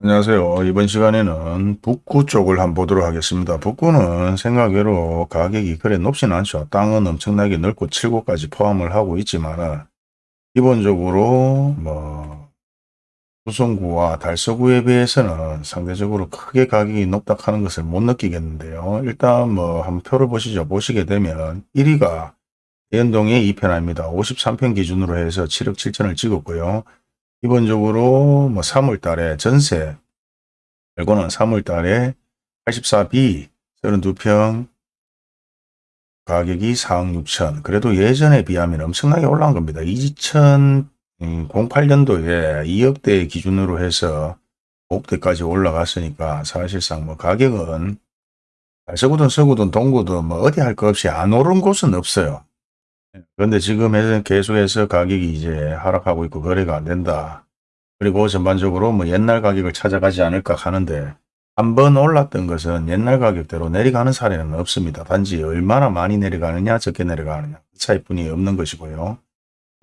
안녕하세요. 이번 시간에는 북구 쪽을 한번 보도록 하겠습니다. 북구는 생각외로 가격이 그래 높진 않죠. 땅은 엄청나게 넓고 7곳까지 포함을 하고 있지만 기본적으로 뭐 수성구와 달서구에 비해서는 상대적으로 크게 가격이 높다 하는 것을 못 느끼겠는데요. 일단 뭐 한번 표를 보시죠. 보시게 되면 1위가 대연동의 2편입니다. 53편 기준으로 해서 7억 7천을 찍었고요. 기본적으로 뭐 3월 달에 전세 결과는 3월 달에 84B 32평 가격이 4억 6천 그래도 예전에 비하면 엄청나게 올라간 겁니다. 2008년도에 2억대 기준으로 해서 5억대까지 올라갔으니까 사실상 뭐 가격은 서구든 서구든 동구든 뭐 어디 할 것 없이 안 오른 곳은 없어요. 그런데 지금 계속해서 가격이 이제 하락하고 있고 거래가 안 된다. 그리고 전반적으로 뭐 옛날 가격을 찾아가지 않을까 하는데 한번 올랐던 것은 옛날 가격대로 내려가는 사례는 없습니다. 단지 얼마나 많이 내려가느냐 적게 내려가느냐 그 차이뿐이 없는 것이고요.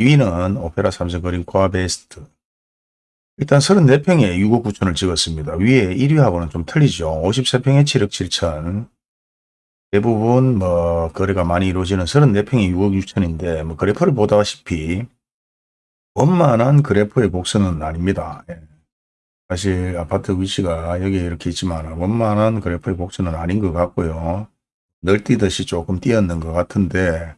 2위는 오페라 삼성 그린 코아 베스트 일단 34평에 6억 9천을 찍었습니다. 위에 1위하고는 좀 틀리죠. 53평에 7억 7천 대부분 뭐 거래가 많이 이루어지는 34평이 6억 6천인데 뭐 그래프를 보다시피 원만한 그래프의 곡선은 아닙니다. 예. 사실 아파트 위치가 여기 이렇게 있지만 원만한 그래프의 곡선은 아닌 것 같고요. 널뛰듯이 조금 뛰었는 것 같은데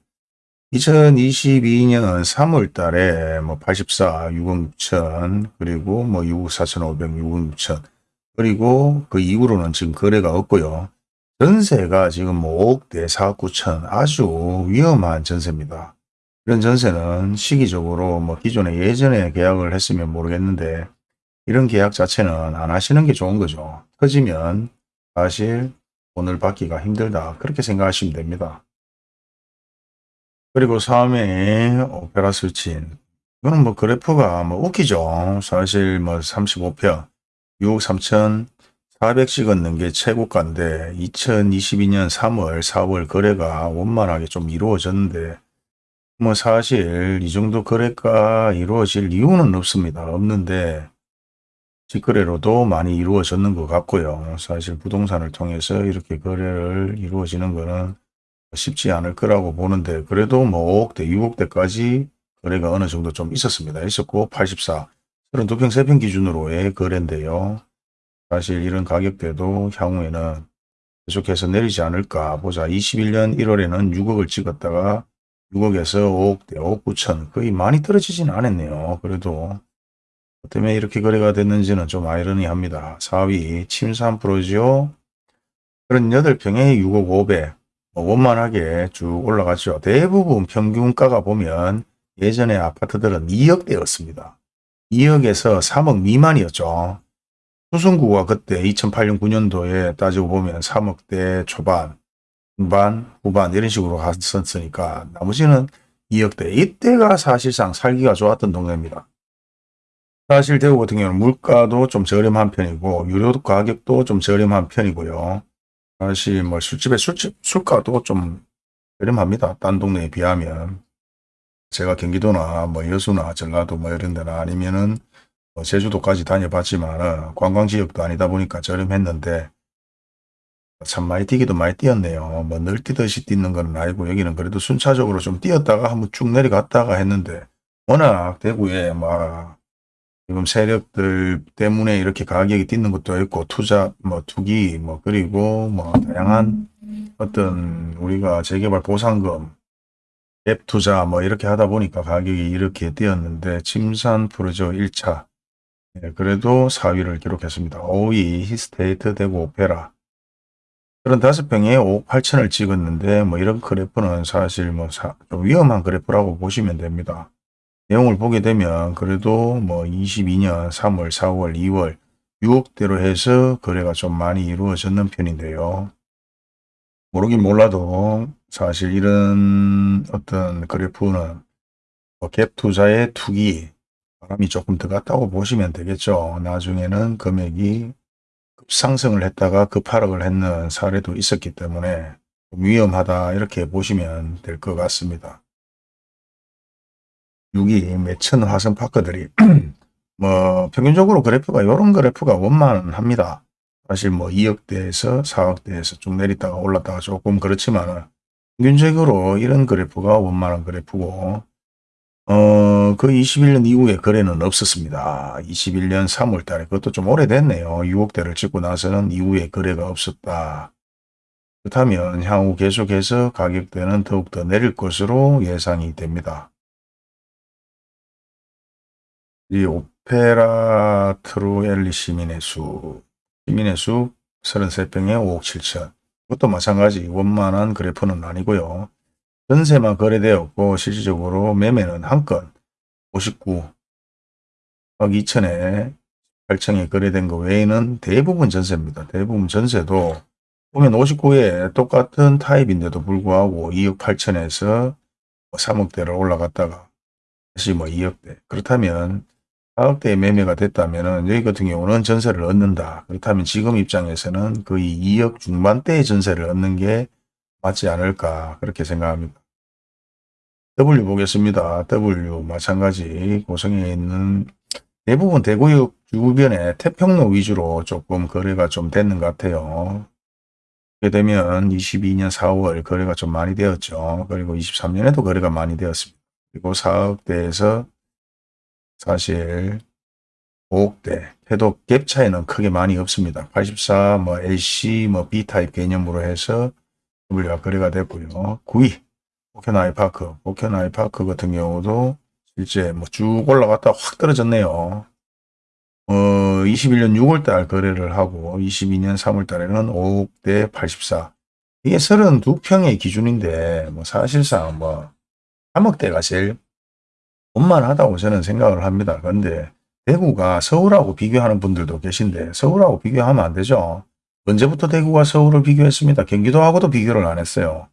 2022년 3월 달에 뭐 84, 6억 6천, 그리고 뭐 6억 4천 5백 6억 6천, 그리고 그 이후로는 지금 거래가 없고요. 전세가 지금 뭐 5억 대 4억 9천 아주 위험한 전세입니다. 이런 전세는 시기적으로 뭐 기존에 예전에 계약을 했으면 모르겠는데 이런 계약 자체는 안 하시는 게 좋은 거죠. 터지면 사실 돈을 받기가 힘들다. 그렇게 생각하시면 됩니다. 그리고 3회 오페라 스친 이거는 뭐 그래프가 뭐 웃기죠. 사실 뭐 35평 6억 3천 400씩 얻는 게 최고가인데 2022년 3월 4월 거래가 원만하게 좀 이루어졌는데 뭐 사실 이 정도 거래가 이루어질 이유는 없습니다. 없는데 직거래로도 많이 이루어졌는 것 같고요. 사실 부동산을 통해서 이렇게 거래를 이루어지는 거는 쉽지 않을 거라고 보는데 그래도 뭐 5억대, 6억대까지 거래가 어느 정도 좀 있었습니다. 있었고 84, 32평, 3평 기준으로의 거래인데요. 사실 이런 가격대도 향후에는 계속해서 내리지 않을까 보자. 21년 1월에는 6억을 찍었다가 6억에서 5억대, 5억 9천 거의 많이 떨어지진 않았네요. 그래도 때문에 이렇게 거래가 됐는지는 좀 아이러니합니다. 4위 침산 프로지오 38평에 6억 5백 뭐 원만하게 쭉 올라갔죠. 대부분 평균가가 보면 예전에 아파트들은 2억대였습니다. 2억에서 3억 미만이었죠. 수성구가 그때 2008년 9년도에 따지고 보면 3억대 초반, 중반, 후반 이런 식으로 갔었으니까 나머지는 2억대. 이때가 사실상 살기가 좋았던 동네입니다. 사실 대구 같은 경우는 물가도 좀 저렴한 편이고 유료 가격도 좀 저렴한 편이고요. 사실 뭐 술집의 술집 술가도 좀 저렴합니다. 딴 동네에 비하면. 제가 경기도나 뭐 여수나 전라도 뭐 이런 데나 아니면은 뭐 제주도까지 다녀봤지만 관광지역도 아니다 보니까 저렴했는데 참 많이 뛰기도 많이 뛰었네요. 뭐 늘 뛰듯이 뛰는 건 아니고 여기는 그래도 순차적으로 좀 뛰었다가 한번 쭉 내려갔다가 했는데 워낙 대구에 막 지금 세력들 때문에 이렇게 가격이 뛰는 것도 있고 투자 뭐 투기 뭐 그리고 뭐 다양한 어떤 우리가 재개발 보상금 앱 투자 뭐 이렇게 하다 보니까 가격이 이렇게 뛰었는데 침산 프로조 1차 네, 그래도 4위를 기록했습니다. 5위 히스테이트 대구 오페라 35평에 5억 8천을 찍었는데 뭐 이런 그래프는 사실 뭐좀 위험한 그래프라고 보시면 됩니다. 내용을 보게 되면 그래도 뭐 22년 3월, 4월, 2월 6억대로 해서 거래가 좀 많이 이루어졌는 편인데요. 모르긴 몰라도 사실 이런 어떤 그래프는 뭐갭 투자의 투기 바람이 조금 더 갔다고 보시면 되겠죠. 나중에는 금액이 급상승을 했다가 급하락을 했는 사례도 있었기 때문에 위험하다 이렇게 보시면 될 것 같습니다. 6위 매천 화성 파크들이 뭐 평균적으로 그래프가 이런 그래프가 원만합니다. 사실 뭐 2억대에서 4억대에서 쭉 내렸다가 올랐다가 조금 그렇지만 평균적으로 이런 그래프가 원만한 그래프고 어, 그 21년 이후에 거래는 없었습니다. 21년 3월 달에 그것도 좀 오래됐네요. 6억대를 찍고 나서는 이후에 거래가 없었다. 그렇다면 향후 계속해서 가격대는 더욱더 내릴 것으로 예상이 됩니다. 이 오페라 트루엘리 시민의 수, 시민의 수 33평에 5억 7천. 그것도 마찬가지 원만한 그래프는 아니고요. 전세만 거래되었고 실질적으로 매매는 한 건 59억 2천에 8층에 거래된 거 외에는 대부분 전세입니다. 대부분 전세도 보면 59에 똑같은 타입인데도 불구하고 2억 8천에서 3억대를 뭐 올라갔다가 다시 뭐 2억대 그렇다면 4억대의 매매가 됐다면 여기 같은 경우는 전세를 얻는다. 그렇다면 지금 입장에서는 거의 2억 중반대의 전세를 얻는 게 맞지 않을까 그렇게 생각합니다. W 보겠습니다. W 마찬가지 고성에 있는 대부분 대구역 주변에 태평로 위주로 조금 거래가 좀 됐는 것 같아요. 그렇게 되면 22년 4월 거래가 좀 많이 되었죠. 그리고 23년에도 거래가 많이 되었습니다. 그리고 4억대에서 사실 5억대 해도 갭 차이는 크게 많이 없습니다. 84, 뭐 LC, 뭐 B타입 개념으로 해서 W가 거래가 됐고요. 9위 오케나이 파크, 오케나이 파크 같은 경우도 실제 뭐 쭉 올라갔다 확 떨어졌네요. 어, 21년 6월달 거래를 하고 22년 3월달에는 5억대 84. 이게 32평의 기준인데 뭐 사실상 뭐 3억대가 제일 원만하다고 저는 생각을 합니다. 그런데 대구가 서울하고 비교하는 분들도 계신데 서울하고 비교하면 안 되죠. 언제부터 대구가 서울을 비교했습니다. 경기도하고도 비교를 안 했어요.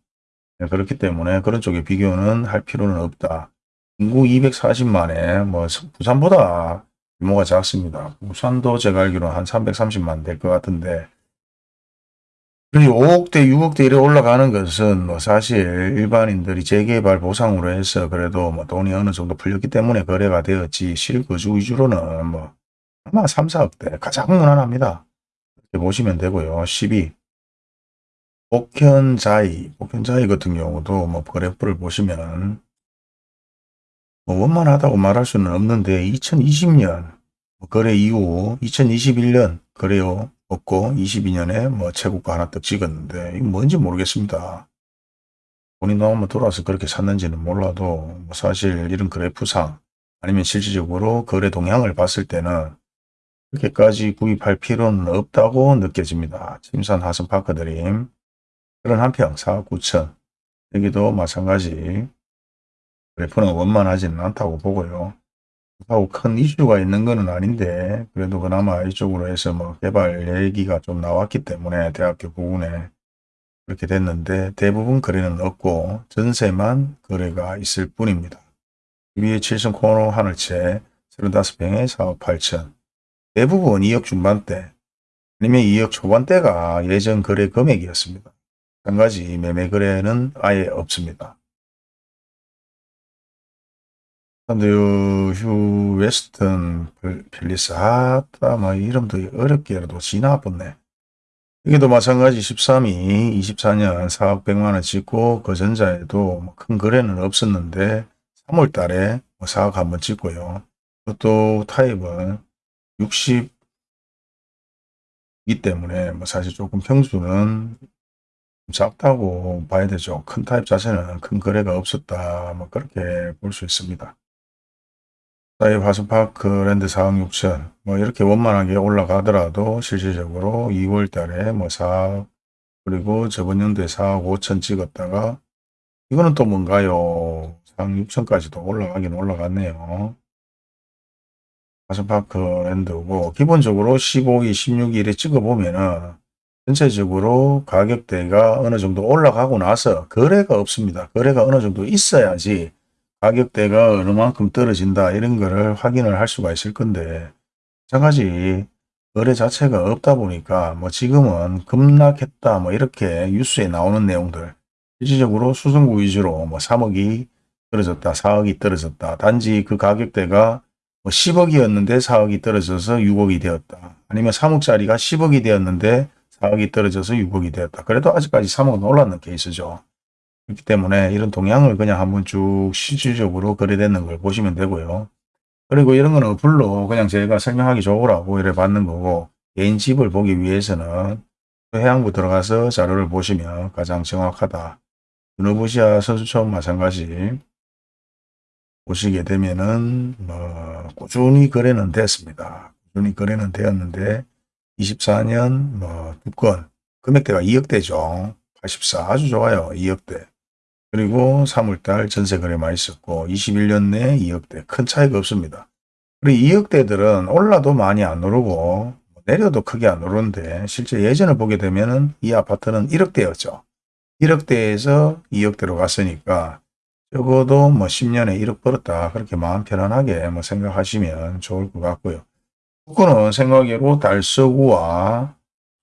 네, 그렇기 때문에 그런 쪽에 비교는 할 필요는 없다. 인구 240만에 뭐 부산보다 규모가 작습니다. 부산도 제가 알기로는 한 330만 될 것 같은데 그리고 5억대, 6억대 이래 올라가는 것은 뭐 사실 일반인들이 재개발 보상으로 해서 그래도 뭐 돈이 어느 정도 풀렸기 때문에 거래가 되었지 실거주 위주로는 뭐 아마 3, 4억대 가장 무난합니다. 보시면 되고요. 12. 복현자이, 복현자이 같은 경우도 뭐 그래프를 보시면 뭐 원만하다고 말할 수는 없는데 2020년 뭐 거래 이후 2021년 거래요 없고 22년에 뭐 최고가 하나 떡 찍었는데 이거 뭔지 모르겠습니다. 돈이 나오면 돌아서 그렇게 샀는지는 몰라도 뭐 사실 이런 그래프상 아니면 실질적으로 거래 동향을 봤을 때는 그렇게까지 구입할 필요는 없다고 느껴집니다. 침산 하선 파크드림 그런 한평 4억 9천 여기도 마찬가지 그래프는 원만하지는 않다고 보고요. 하고 큰 이슈가 있는 것은 아닌데 그래도 그나마 이쪽으로 해서 뭐 개발 얘기가 좀 나왔기 때문에 대학교 부근에 그렇게 됐는데 대부분 거래는 없고 전세만 거래가 있을 뿐입니다. 위에 7층 코너 하늘채 35평에 4억 8천 대부분 2억 중반대 아니면 2억 초반대가 예전 거래 금액이었습니다. 한 가지 매매 거래는 아예 없습니다. 근데 휴 웨스턴 펠리스 아따 막 이름도 어렵게라도 지나봤네. 여기도 마찬가지 13이 24년 4억 100만원 찍고 그 전자에도 뭐큰 거래는 없었는데 3월 달에 4억 뭐 한번 찍고요. 그것도 타입은 60이기 때문에 뭐 사실 조금 평수는 작다고 봐야 되죠. 큰 타입 자체는 큰 거래가 없었다. 뭐 그렇게 볼 수 있습니다. 사이 화수파크 랜드 4억 6천 뭐 이렇게 원만하게 올라가더라도 실질적으로 2월 달에 뭐 4억 그리고 저번 연도에 4억 5천 찍었다가 이거는 또 뭔가요? 4억 6천까지도 올라가긴 올라갔네요. 화수파크 랜드고 기본적으로 15일, 16일에 찍어보면은 전체적으로 가격대가 어느 정도 올라가고 나서 거래가 없습니다. 거래가 어느 정도 있어야지 가격대가 어느 만큼 떨어진다 이런 거를 확인을 할 수가 있을 건데 마찬가지 거래 자체가 없다 보니까 뭐 지금은 급락했다 뭐 이렇게 뉴스에 나오는 내용들 실질적으로 수성구 위주로 뭐 3억이 떨어졌다 4억이 떨어졌다 단지 그 가격대가 뭐 10억이었는데 4억이 떨어져서 6억이 되었다. 아니면 3억짜리가 10억이 되었는데 4억이 떨어져서 6억이 되었다. 그래도 아직까지 3억은 올랐는 케이스죠. 그렇기 때문에 이런 동향을 그냥 한번 쭉 실질적으로 거래되는 걸 보시면 되고요. 그리고 이런 거는 어플로 그냥 제가 설명하기 좋으라고 이래 받는 거고 개인 집을 보기 위해서는 해양부 들어가서 자료를 보시면 가장 정확하다. 유노부시아 선수촌 마찬가지 보시게 되면은 뭐 꾸준히 거래는 됐습니다. 꾸준히 거래는 되었는데 24년 뭐두건 금액대가 2억대죠. 84 아주 좋아요. 2억대. 그리고 3월달 전세 거래만 있었고 21년 내 2억대 큰 차이가 없습니다. 그리고 2억대들은 올라도 많이 안 오르고 내려도 크게 안 오르는데 실제 예전을 보게 되면 은 이 아파트는 1억대였죠. 1억대에서 2억대로 갔으니까 적어도 뭐 10년에 1억 벌었다. 그렇게 마음 편안하게 뭐 생각하시면 좋을 것 같고요. 북구는 생각외로 달서구와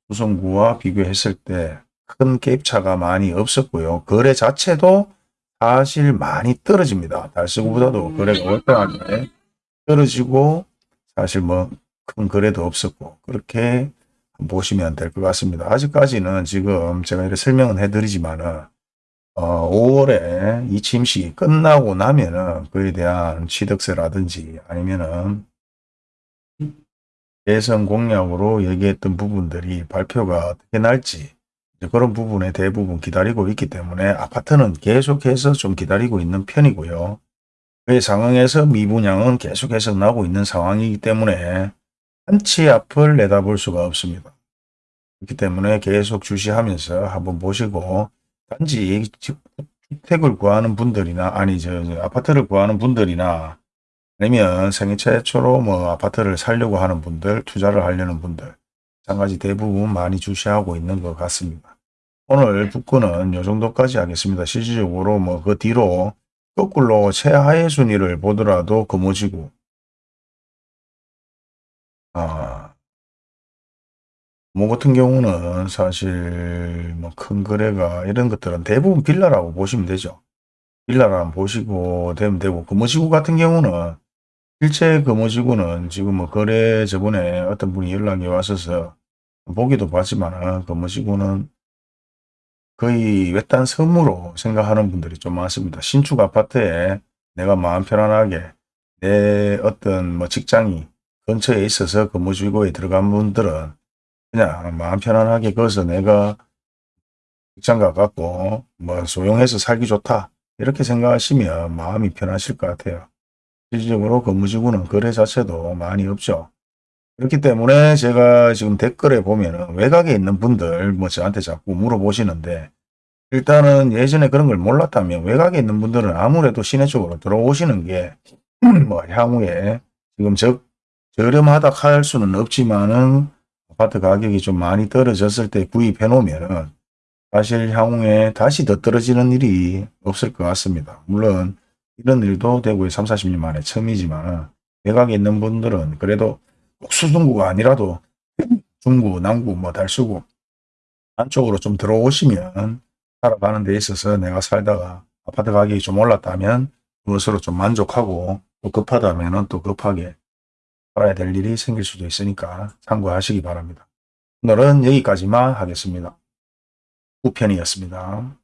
수성구와 비교했을 때 큰 갭차가 많이 없었고요. 거래 자체도 사실 많이 떨어집니다. 달서구보다도 거래가 월등하게 떨어지고 사실 뭐 큰 거래도 없었고 그렇게 보시면 될 것 같습니다. 아직까지는 지금 제가 이렇게 설명은 해드리지만은 어, 5월에 이 침식이 끝나고 나면은 그에 대한 취득세라든지 아니면은 대선 공약으로 얘기했던 부분들이 발표가 어떻게 날지 그런 부분에 대부분 기다리고 있기 때문에 아파트는 계속해서 좀 기다리고 있는 편이고요. 그 상황에서 미분양은 계속해서 나고 있는 상황이기 때문에 한치 앞을 내다볼 수가 없습니다. 그렇기 때문에 계속 주시하면서 한번 보시고 단지 주택을 구하는 분들이나 아니 저, 저 아파트를 구하는 분들이나 아니면 생애 최초로 뭐 아파트를 살려고 하는 분들 투자를 하려는 분들 마찬가지 대부분 많이 주시하고 있는 것 같습니다. 오늘 북구는 이 정도까지 하겠습니다. 실질적으로 뭐 그 뒤로 거꾸로 최하의 순위를 보더라도 금오지구 아, 뭐 같은 경우는 사실 뭐 큰 거래가 이런 것들은 대부분 빌라라고 보시면 되죠. 빌라라고 보시고 되면 되고 금오지구 같은 경우는 실제 금오지구는 지금 뭐 거래 저번에 어떤 분이 연락이 왔어서 보기도 봤지만 금오지구는 거의 외딴 섬으로 생각하는 분들이 좀 많습니다. 신축 아파트에 내가 마음 편안하게 내 어떤 뭐 직장이 근처에 있어서 근무지구에 들어간 분들은 그냥 마음 편안하게 거기서 내가 직장 가갖고 뭐 소용해서 살기 좋다 이렇게 생각하시면 마음이 편하실 것 같아요. 실질적으로 근무지구는 거래 자체도 많이 없죠. 그렇기 때문에 제가 지금 댓글에 보면은 외곽에 있는 분들 뭐 저한테 자꾸 물어보시는데 일단은 예전에 그런 걸 몰랐다면 외곽에 있는 분들은 아무래도 시내 쪽으로 들어오시는 게 뭐 향후에 지금 적 저렴하다 할 수는 없지만은 아파트 가격이 좀 많이 떨어졌을 때 구입해 놓으면은 사실 향후에 다시 더 떨어지는 일이 없을 것 같습니다. 물론 이런 일도 대구에 3, 40년 만에 처음이지만 외곽에 있는 분들은 그래도 꼭 수중구가 아니라도 중구, 남구, 뭐 달수구 안쪽으로 좀 들어오시면 살아가는 데 있어서 내가 살다가 아파트 가격이 좀 올랐다면 그것으로 좀 만족하고 또 급하다면 또 급하게 살아야 될 일이 생길 수도 있으니까 참고하시기 바랍니다. 오늘은 여기까지만 하겠습니다. 9편이었습니다.